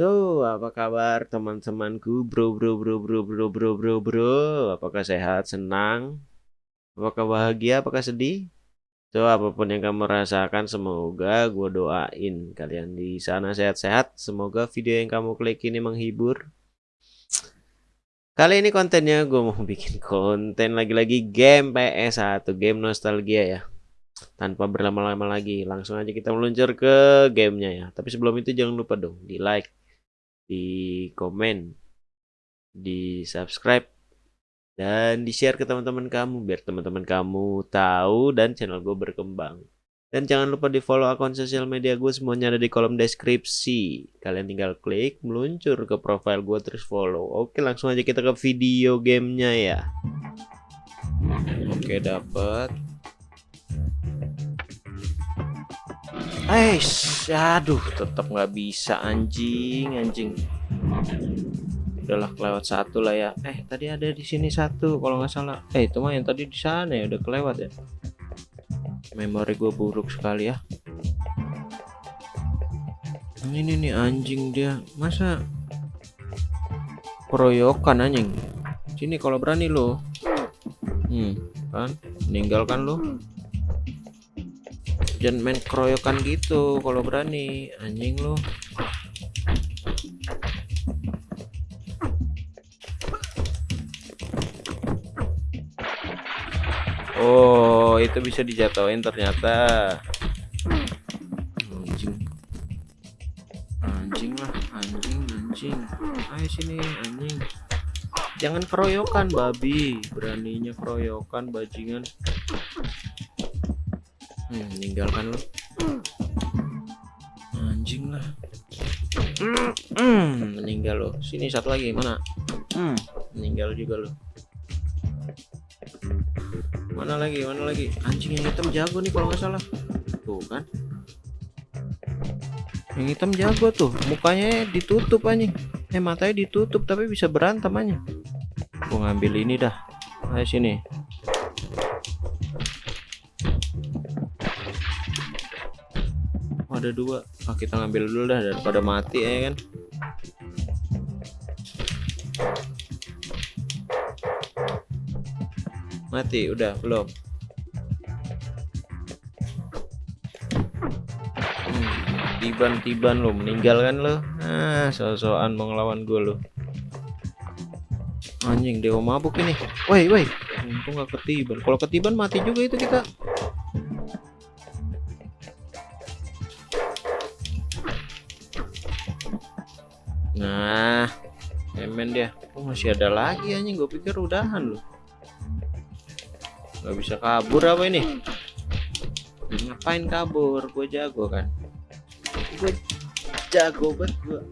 So, apa kabar teman-temanku, bro, bro, bro, bro, bro, bro, bro, bro? Apakah sehat, senang? Apakah bahagia, apakah sedih? So, apa pun yang kamu rasakan, semoga gue doain kalian di sana sehat-sehat. Semoga video yang kamu klik ini menghibur. Kali ini kontennya gue mau bikin konten lagi-lagi game PS1, game nostalgia ya tanpa berlama-lama lagi langsung aja kita meluncur ke gamenya ya tapi sebelum itu jangan lupa dong di like di komen, di subscribe, dan di share ke teman-teman kamu biar teman-teman kamu tahu dan channel gue berkembang. Dan jangan lupa di follow akun sosial media gue semuanya ada di kolom deskripsi. Kalian tinggal klik meluncur ke profile gue terus follow. Oke langsung aja kita ke video gamenya ya. Oke dapat. Eish, aduh, tetap nggak bisa anjing, anjing. Udahlah kelewat satu lah ya. Eh, tadi ada di sini satu kalau nggak salah. Eh, itu mah yang tadi di sana ya udah kelewat ya. Memori gue buruk sekali ya. Ini nih anjing dia, masa keroyokan anjing. Sini kalau berani lo. Hmm, kan? Meninggalkan lo jangan main keroyokan gitu kalau berani. Anjing lu. Oh itu bisa dijatuhin ternyata. Anjing. Anjing lah anjing anjing. Ayo sini anjing. Jangan keroyokan babi. Beraninya keroyokan bajingan Hmm, meninggalkan lo. Anjing lah. Hmm, meninggal lo. Sini satu lagi mana? Hmm, meninggal juga lo. Mana lagi? Mana lagi? Anjing yang hitam jago nih kalau nggak salah. Tuh kan. Yang hitam jago tuh. Mukanya ditutup anjing. Eh matanya ditutup tapi bisa berantem aja. Gua ngambil ini dah. Ayo sini. Ada dua. Ah, kita ngambil dulu dah daripada mati ya kan? Mati udah belum. Hmm, tiban-tiban lo meninggal kan lo. Ah so-soan mau ngelawan gue lo. Anjing dewa mabuk ini. Woi woi. Untung gak ketiban. Kalau ketiban mati juga itu kita Nah, emen dia. Oh, masih ada lagi anjing. Gue pikir udahan loh. Gak bisa kabur apa ini? Ngapain kabur? Gue jago kan. Gue jago banget gue.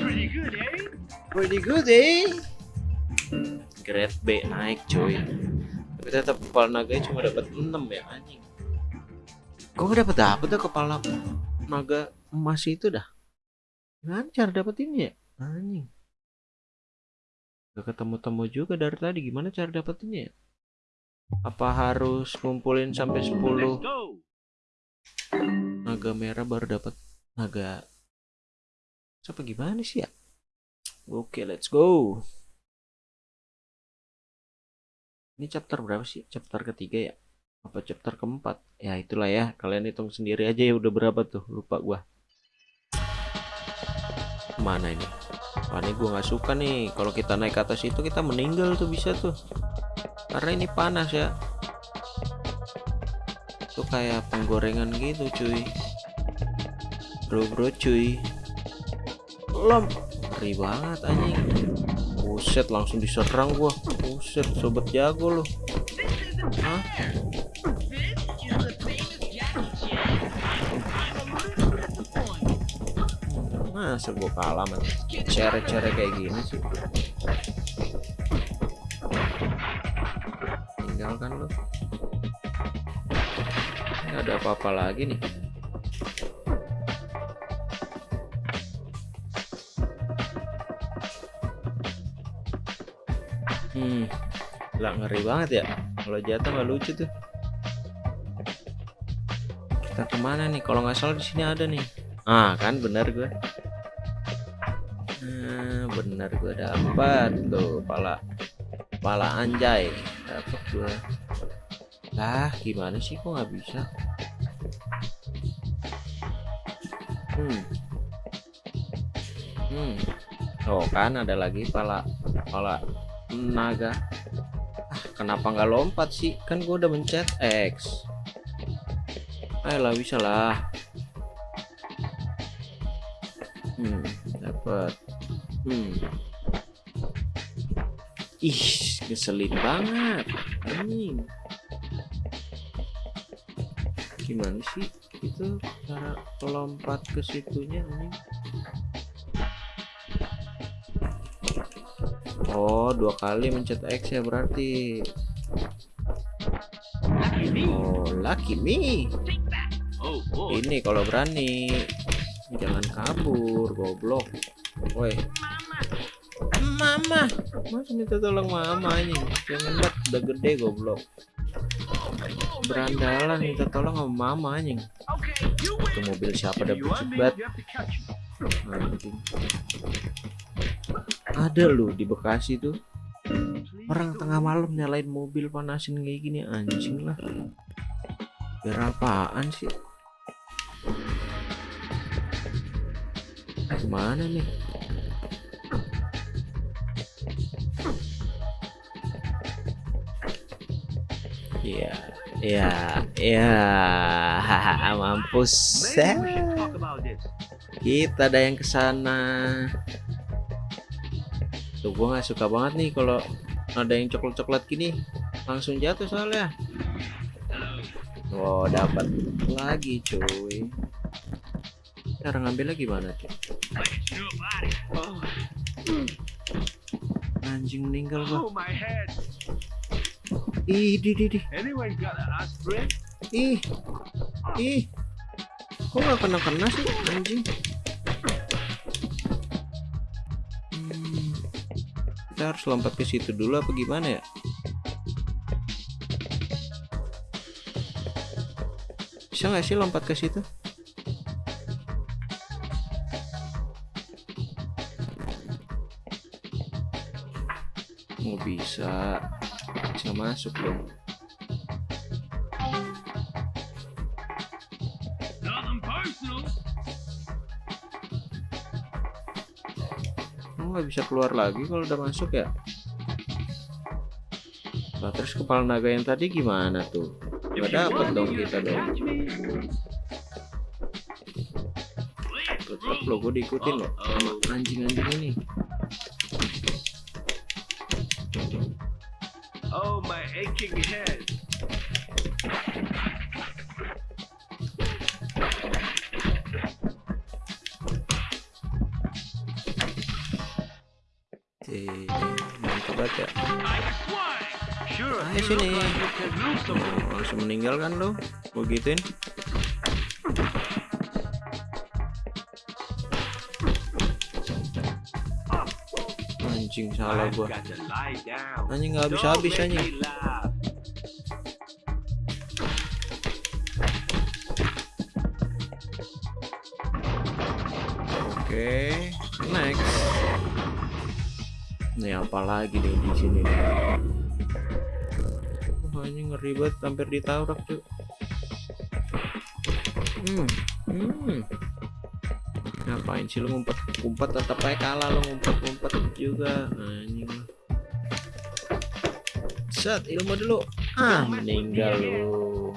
Pretty good, eh? Pretty good, eh? Grade B naik, cuy. Tapi tetap kepala naga cuma dapat 6 ya anjing. Kok gak dapat dapat tuh kepala naga emas itu dah? Lancar dapetinnya ya? Anjing. Gak ketemu-temu juga dari tadi. Gimana cara dapetinnya ya? Apa harus ngumpulin sampai 10 naga merah baru dapat naga siapa gimana sih ya? Oke, let's go. Ini chapter berapa sih? Chapter ketiga ya? Apa chapter keempat? Ya itulah ya. Kalian hitung sendiri aja ya udah berapa tuh. Lupa gua mana ini? Wah ini gue nggak suka nih. Kalau kita naik ke atas itu kita meninggal tuh bisa tuh. Karena ini panas ya. Tuh kayak penggorengan gitu cuy. Bro bro cuy. Lom ngeri banget anjing. Buset langsung diserang gua. Buset sobat jago loh Hah? Masa gue kalah man cere-cere kayak gini sih. Tinggalkan lo ini ada apa-apa lagi nih? Hmm lah ngeri banget ya. Kalau jatuh nggak lucu tuh. Kita ke mana nih? Kalau nggak salah di sini ada nih. Ah kan bener gue nah, bener gue dapat tuh pala pala anjay. Dapat gue lah gimana sih kok nggak bisa? Hmm. Hmm. Oh kan ada lagi pala pala naga. Ah, kenapa nggak lompat sih? Kan gue udah mencet X. Ayolah bisa lah. Hmm dapat hmm. Ih keselin banget. Ini gimana sih itu cara lompat ke situnya ini Oh dua kali mencet X ya berarti. Oh lucky me. Ini kalau berani jangan kabur goblok. Woi mama. Masih minta tolong mama ini? Jangan banget udah gede goblok. Berandalan minta tolong sama mama anjing itu mobil siapa bucik banget. Anjing. Ada loh di Bekasi tuh. Orang tengah malam nyalain mobil panasin kayak gini anjing lah. Biar apaan sih? Ke mana nih Iya, iya, iya, mampus. Kita ada yang ke sana. Tuh gua nggak suka banget nih kalau ada yang coklat-coklat gini langsung jatuh soalnya. Wow, dapat lagi cuy. Cara ngambilnya gimana tuh? Oh. Anjing meninggal gua. Ih, di, di, di. Ih, ih. Kok nggak kena kena sih, anjing? Hmm, kita harus lompat ke situ dulu apa gimana ya? Bisa nggak sih lompat ke situ? Oh bisa bisa masuk dong nggak bisa keluar lagi kalau udah masuk ya? Nah terus kepala naga yang tadi gimana tuh? Nggak dapet dong kita dong. Tetap lo gue diikutin loh anjing-anjing ini my aching head. Mantap banget ya Sure, Ayo sini. Oh, langsung meninggal kan lo gue gituin anjing salah gua. anjing nggak habis habis anjing. oke next. Nih apa lagi nih di sini? Nih Wah, ini ngeri banget hampir ditabrak cuy hmm hmm ngapain sih lu ngumpet? Ngumpet tetap aja kalah lu ngumpet ngumpet juga. Anjing. Lah set ilmu dulu ah meninggal lu.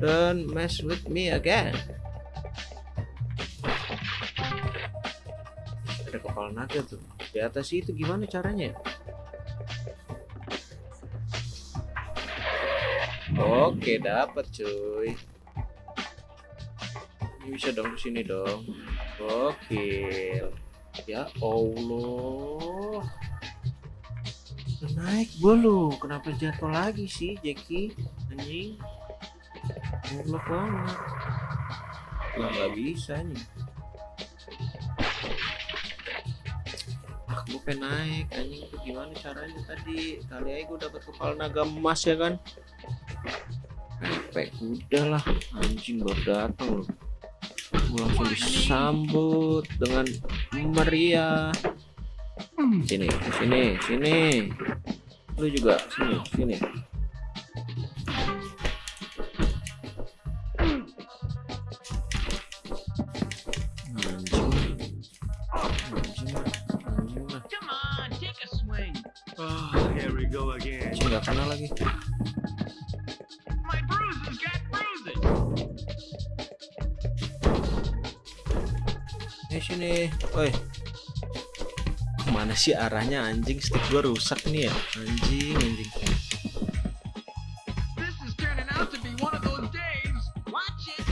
Don't mess with me again. Ada kepala naga tuh. Di atas itu gimana caranya? Oke dapat cuy. Ini bisa dong ke sini dong gokil. Ya Allah. Udah naik gua lu kenapa jatuh lagi sih Jackie? Anjing. Goblok banget. Nggak bisa nih. Ah pengen naik anjing. Itu gimana caranya tadi? Kali aja gue dapat kepala naga emas ya kan? Sampai kuda lah anjing baru datang loh langsung disambut dengan meriah sini sini sini lu juga sini sini. Oh, here we go again. nggak kena lagi eh sini woi mana sih arahnya anjing? Stick gua rusak nih ya. Anjing anjing. This is turning out to be one of those days. Watch it.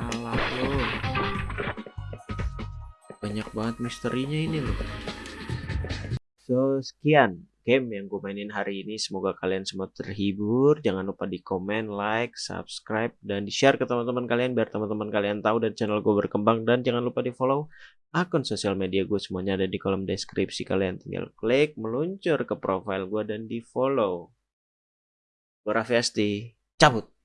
alah lo banyak banget misterinya ini loh. So sekian game yang gue mainin hari ini. Semoga kalian semua terhibur. Jangan lupa di komen like subscribe dan di share ke teman-teman kalian biar teman-teman kalian tahu dan channel gue berkembang. Dan jangan lupa di follow akun sosial media gue semuanya ada di kolom deskripsi kalian. Tinggal klik meluncur ke profile gue dan di follow gue Raffi cabut